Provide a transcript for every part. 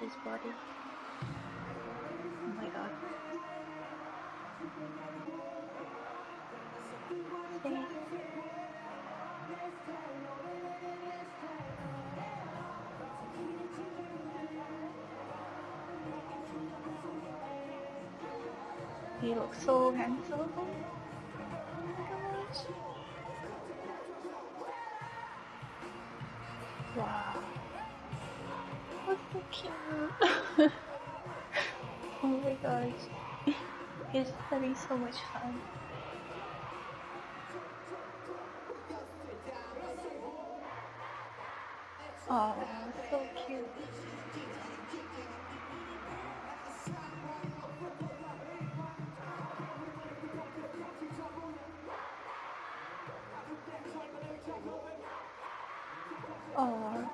his body. Oh my god. He looks so handsome. Oh my gosh. Wow. That's so cute. oh my gosh. He's having so much fun. Oh, so cute.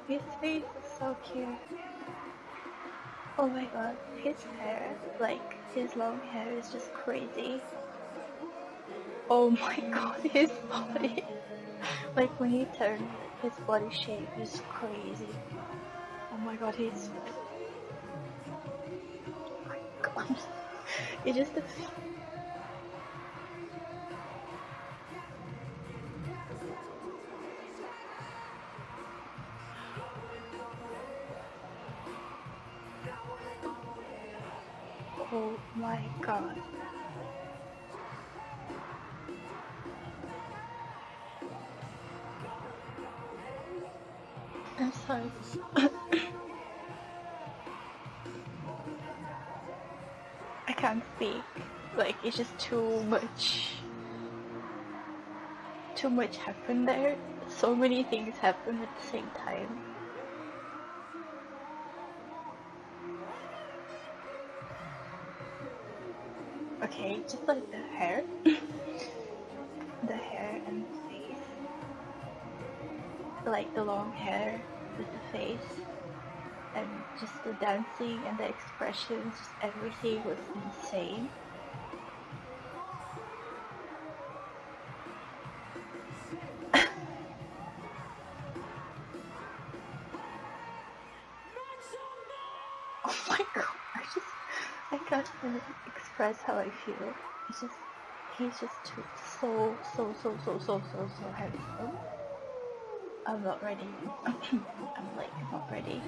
His face is so cute. Oh my god, his hair, like his long hair is just crazy. Oh my god, his body. like when he turns, his body shape is crazy. Oh my god, he's. Oh my god. It just. Oh my god. I'm sorry. I can't speak. Like, it's just too much. Too much happened there. So many things happened at the same time. Okay, just like the hair. the hair and the face. Like the long hair with the face. And just the dancing and the expressions, just everything was insane. oh my god, I just I can't even express how I feel. It's just he's just too, so so so so so so so handsome. I'm not ready. I'm like not ready.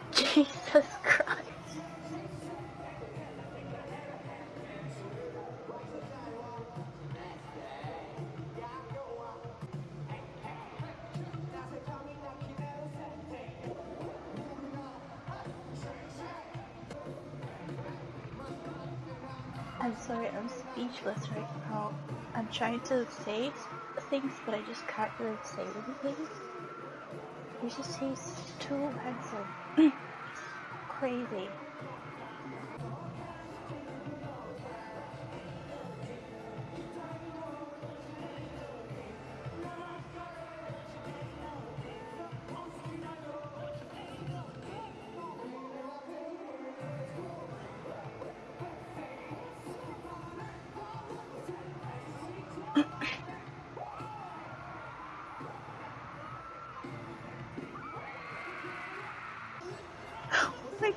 Jesus I'm sorry, I'm speechless right now. I'm trying to say things, but I just can't really say anything. He's just, he's too handsome. Crazy.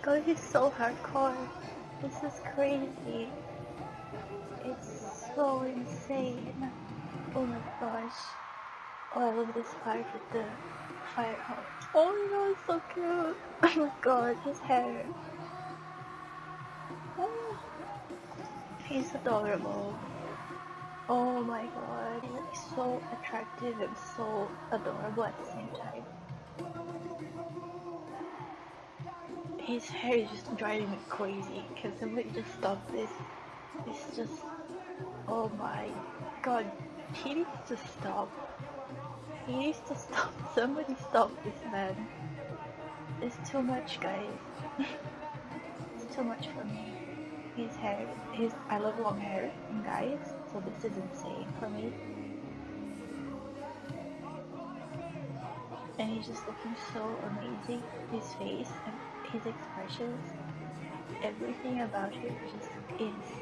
God, he's so hardcore. This is crazy. It's so insane. Oh my gosh. Oh, I love this part with the fire hose. Oh my god, it's so cute. Oh my god, his hair. Oh, he's adorable. Oh my god, he's so attractive and so adorable at the same time. His hair is just driving me crazy. Can somebody just stop this? It's just. Oh my god. He needs to stop. He needs to stop. Somebody stop this man. It's too much, guys. it's too much for me. His hair. His. I love long hair, guys. So this is insane for me. And he's just looking so amazing. His face his expressions. everything about him just insane.